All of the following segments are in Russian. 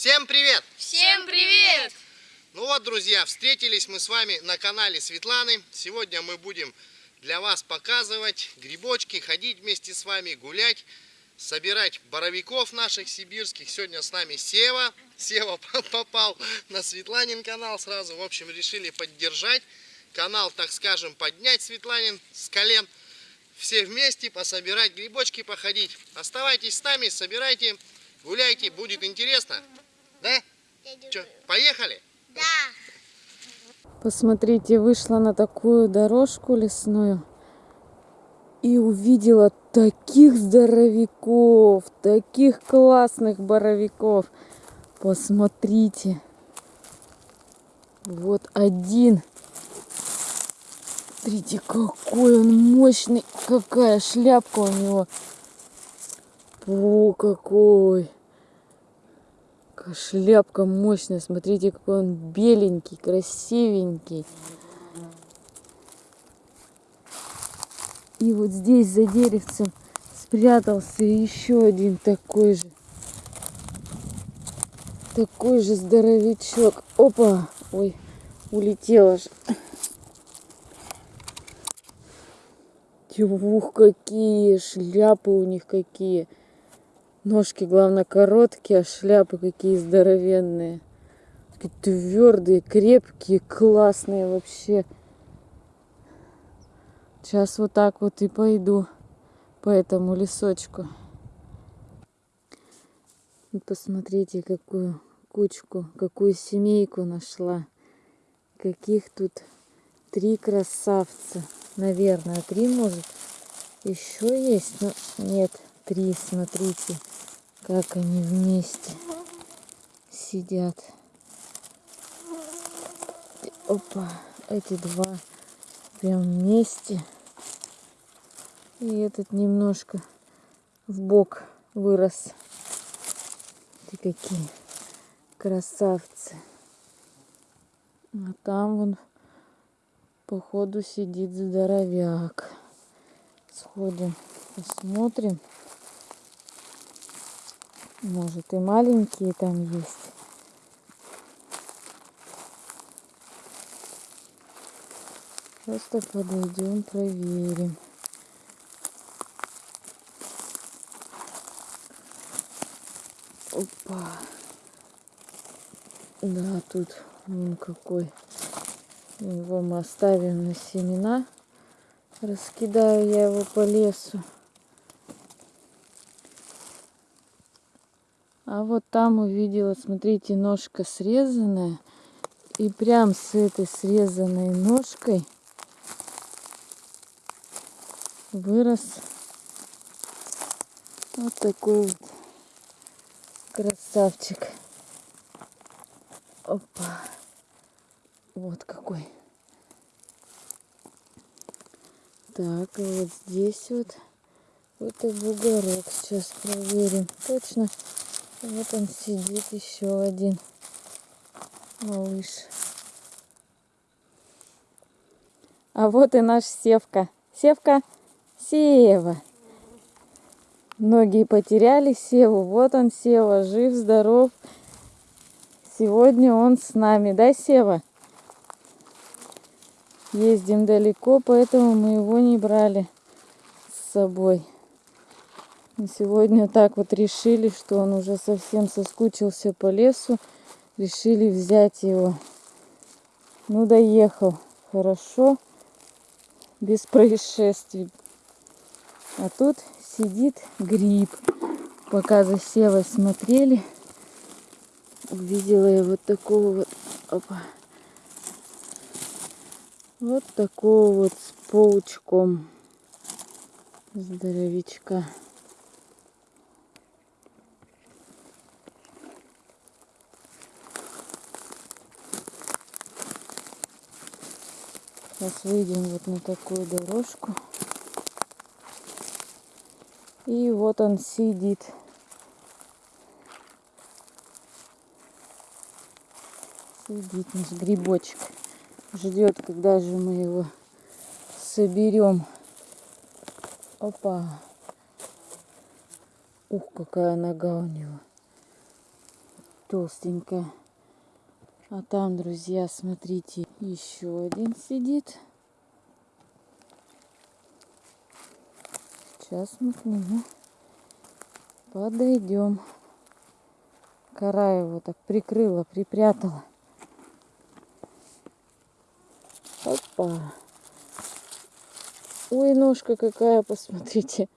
Всем привет! Всем привет! Ну вот, друзья, встретились мы с вами на канале Светланы. Сегодня мы будем для вас показывать грибочки, ходить вместе с вами, гулять, собирать боровиков наших сибирских. Сегодня с нами Сева. Сева попал на Светланин канал сразу. В общем, решили поддержать канал, так скажем, поднять Светланин с колен. Все вместе пособирать грибочки, походить. Оставайтесь с нами, собирайте, гуляйте, будет интересно. Да? Че, поехали? Да. Посмотрите, вышла на такую дорожку лесную и увидела таких здоровяков, таких классных боровиков. Посмотрите. Вот один. Смотрите, какой он мощный. Какая шляпка у него. О, какой. Какая шляпка мощная. Смотрите, какой он беленький, красивенький. И вот здесь за деревцем спрятался еще один такой же. Такой же здоровячок. Опа! Ой, улетела же. Ух, какие шляпы у них какие. Ножки, главное, короткие, а шляпы какие здоровенные. Такие твердые, крепкие, классные вообще. Сейчас вот так вот и пойду по этому лесочку. И посмотрите, какую кучку, какую семейку нашла. Каких тут три красавца. Наверное, три может. Еще есть, но нет, три, смотрите, как они вместе сидят. Опа, эти два прям вместе. И этот немножко в бок вырос. Ты какие красавцы. А там вон походу сидит здоровяк. Сходим, посмотрим. Может и маленькие там есть. Просто подойдем, проверим. Опа. Да, тут он какой. Его мы оставим на семена. Раскидаю я его по лесу. А вот там увидела, смотрите, ножка срезанная. И прям с этой срезанной ножкой вырос вот такой вот красавчик. Опа. Вот какой. Так, и вот здесь вот это бугорок. Сейчас проверим. Точно. Вот он сидит еще один малыш. А вот и наш Севка. Севка. Сева. Многие потеряли Севу. Вот он, Сева, жив, здоров. Сегодня он с нами, да, Сева? Ездим далеко, поэтому мы его не брали с собой. И сегодня так вот решили, что он уже совсем соскучился по лесу. Решили взять его. Ну, доехал. Хорошо. Без происшествий. А тут сидит гриб. Пока за севой смотрели, увидела я вот такого вот, опа, вот такого вот с паучком здоровичка. Сейчас выйдем вот на такую дорожку. И вот он сидит. Сидит наш грибочек. Ждет, когда же мы его соберем. Опа. Ух, какая нога у него. толстенькая. А там, друзья, смотрите, еще один сидит. Сейчас мы к нему подойдем. Кора его так прикрыла, припрятала. Опа. Ой, ножка какая, посмотрите.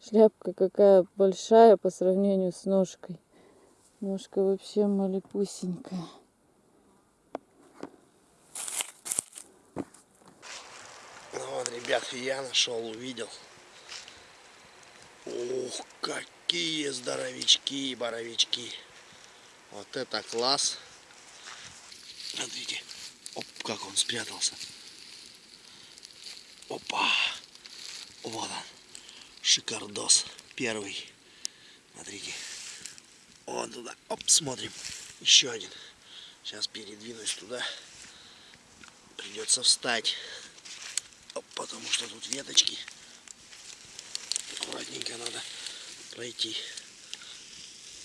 Шляпка какая большая по сравнению с ножкой. Ножка вообще малепусенькая. Ну вот, ребят, я нашел, увидел. Ух, какие здоровички, боровички. Вот это класс. Смотрите, оп, как он спрятался. Опа. Вот он. Шикардос. Первый. Смотрите. Вот туда. Оп, смотрим. Еще один. Сейчас передвинусь туда. Придется встать. Оп, потому что тут веточки. Аккуратненько надо пройти.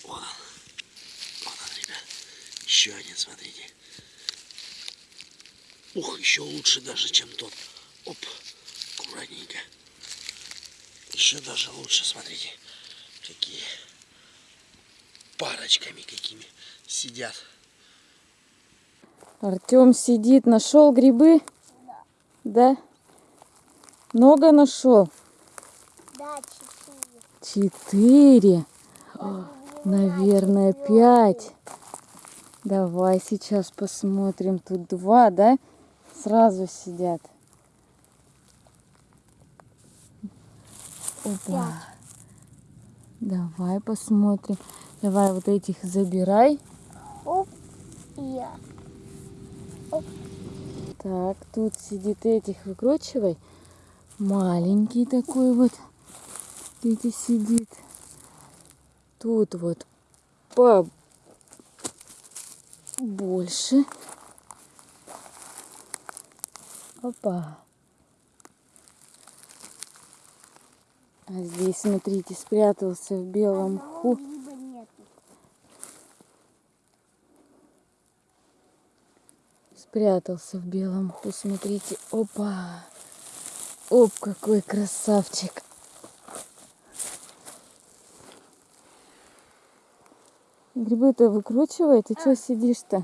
Вот он. Вот он, ребят. Еще один, смотрите. Ух, еще лучше даже, чем тот. Оп, аккуратненько. Еще даже лучше, смотрите, какие парочками какими сидят. Артем сидит, нашел грибы? Да. Много нашел? Да, четыре. Четыре. Наверное, пять. Давай сейчас посмотрим. Тут два, да? Сразу сидят. Опа. Давай посмотрим. Давай вот этих забирай. Оп, я. Так, тут сидит этих выкручивай. Маленький такой вот. Эти сидит. Тут вот по больше. Опа. А здесь, смотрите, спрятался в белом нет. Спрятался в белом мху, смотрите. Опа. Оп, какой красавчик. Грибы-то выкручивай, ты что сидишь-то?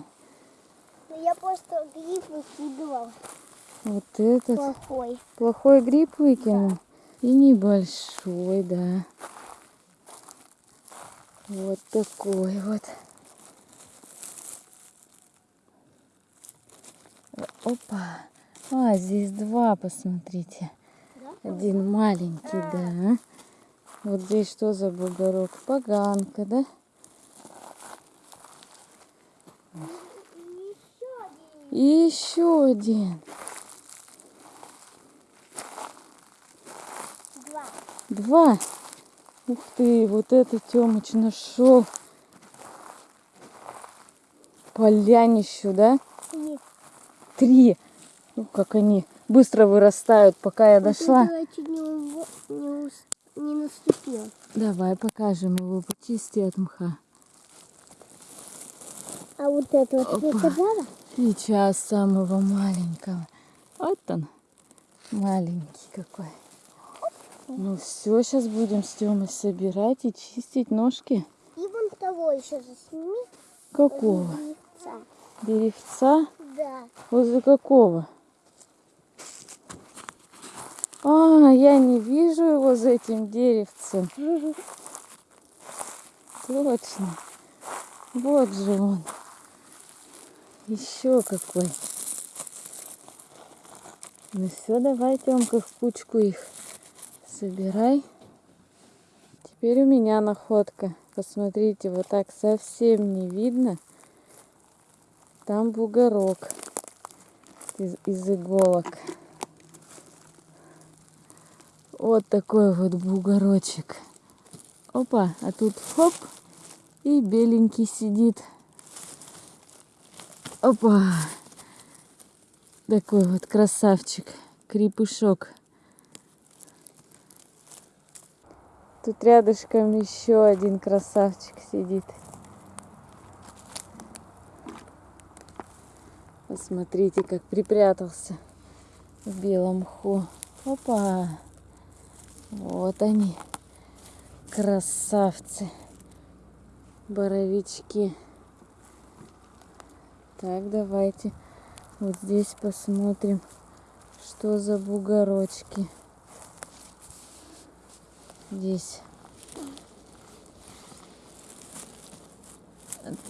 Ну, я просто гриб выкидывал. Вот этот Плохой. плохой гриб выкинул. И небольшой, да. Вот такой вот. Опа. А, здесь два, посмотрите. Один маленький, да. Вот здесь что за бугорок? Поганка, да? И еще один. Два. Два. Ух ты, вот это Тёмыч нашел. Полянищу, да? И Три. Ну, как они быстро вырастают, пока я дошла. не, не, не наступил. Давай покажем его, почисти от мха. А вот это вот сказала? Сейчас самого маленького. Вот он, маленький какой. Ну все, сейчас будем с Тёмой собирать и чистить ножки. И вон того еще засними. Какого? яйца. Деревца? Да. Возле какого? А, я не вижу его за этим деревцем. Точно. Вот же он. Еще какой. Ну все, давай, Тёмка, в кучку их собирай. Теперь у меня находка. Посмотрите, вот так совсем не видно. Там бугорок из, из иголок. Вот такой вот бугорочек. Опа, а тут хоп, и беленький сидит. Опа, такой вот красавчик, крепышок. Тут рядышком еще один красавчик сидит. Посмотрите, как припрятался в белом мху. Опа! Вот они, красавцы, боровички. Так, давайте вот здесь посмотрим, что за бугорочки. Здесь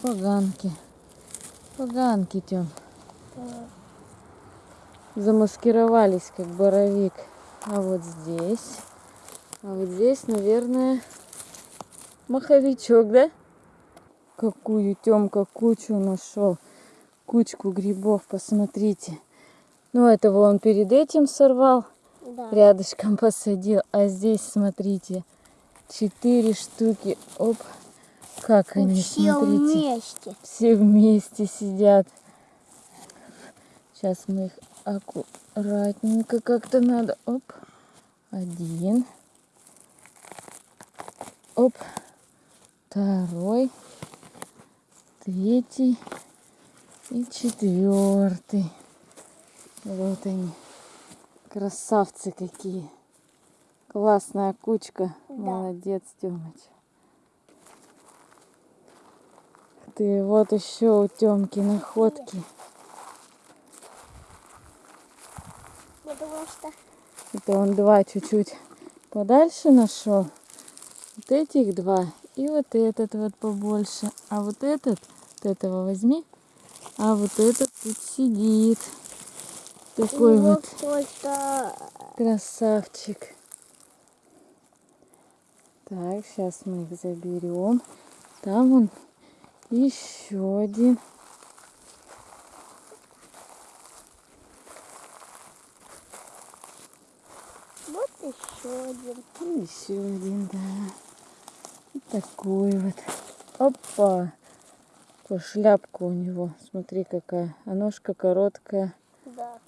поганки. Поганки, Тём. Замаскировались, как боровик. А вот здесь... А вот здесь, наверное, маховичок, да? Какую Тёмка кучу нашел. Кучку грибов, посмотрите. Ну, этого он перед этим сорвал, Да. рядышком посадил. А здесь, смотрите, четыре штуки. Оп, как они, Все смотрите. вместе. Все вместе сидят. Сейчас мы их аккуратненько как-то надо. Оп. Один. Оп. Второй. Третий. И четвертый. Вот они. Красавцы какие. Классная кучка. Да. Молодец, Тёмыч. Ты вот еще у Тёмки находки. Потому что Это он два чуть-чуть подальше нашел. Вот этих два. И вот этот вот побольше. А вот этот, вот этого возьми. А вот этот тут сидит. Такой его вот кто-то красавчик. Так, сейчас мы их заберем. Там он еще один. вот еще один. И еще один, да. Такой вот. Опа! Какая шляпка у него. Смотри какая. А ножка короткая. Да.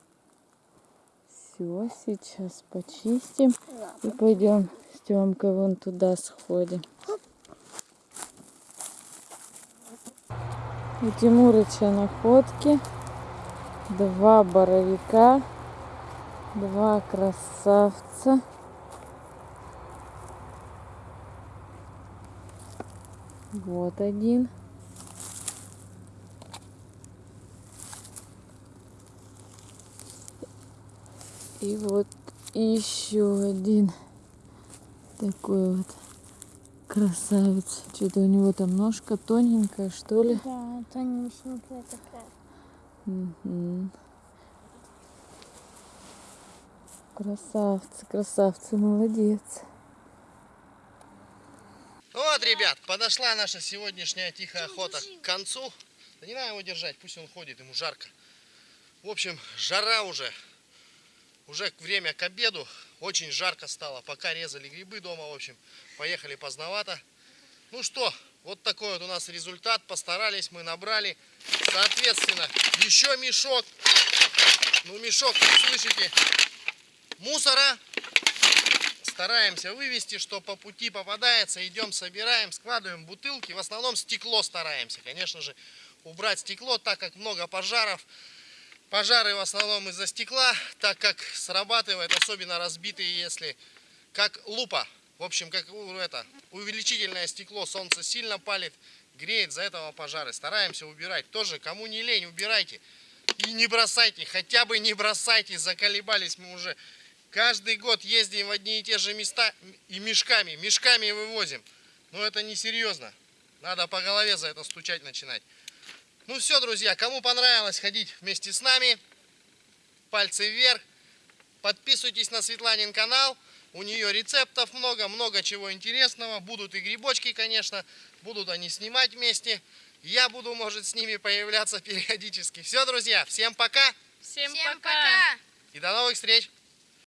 Все, сейчас почистим. да. И пойдем с Тёмкой вон туда сходим. У Тимурыча находки. Два боровика. Два красавца. Вот один. И вот еще один такой вот красавец. Что-то у него там ножка тоненькая, что ли. Да, тонюсенькая такая. Мгм. Красавцы, красавцы, молодец. Ребят, подошла наша сегодняшняя тихая охота к концу. Да не надо его держать, пусть он ходит, ему жарко. В общем, жара уже. Уже время к обеду. Очень жарко стало. Пока резали грибы дома, в общем, поехали поздновато. Ну что, вот такой вот у нас результат. Постарались, мы набрали. Соответственно, еще мешок. Ну, мешок, слышите, мусора стараемся вывести, что по пути попадается, идем, собираем, складываем бутылки, в основном стекло стараемся, конечно же, убрать стекло, так как много пожаров, пожары в основном из-за стекла, так как срабатывает, особенно разбитые, если, как лупа, в общем, как это, увеличительное стекло, солнце сильно палит, греет, за этого пожары, стараемся убирать, тоже, кому не лень, убирайте, и не бросайте, хотя бы не бросайте, заколебались мы уже, Каждый год ездим в одни и те же места и мешками, мешками вывозим. Но это несерьезно. Надо по голове за это стучать начинать. Ну все, друзья, кому понравилось ходить вместе с нами, пальцы вверх. Подписывайтесь на Светланин канал. У нее рецептов много, много чего интересного. Будут и грибочки, конечно. Будут они снимать вместе. Я буду, может, с ними появляться периодически. Все, друзья, всем пока Всем, Всем пока. пока! и до новых встреч!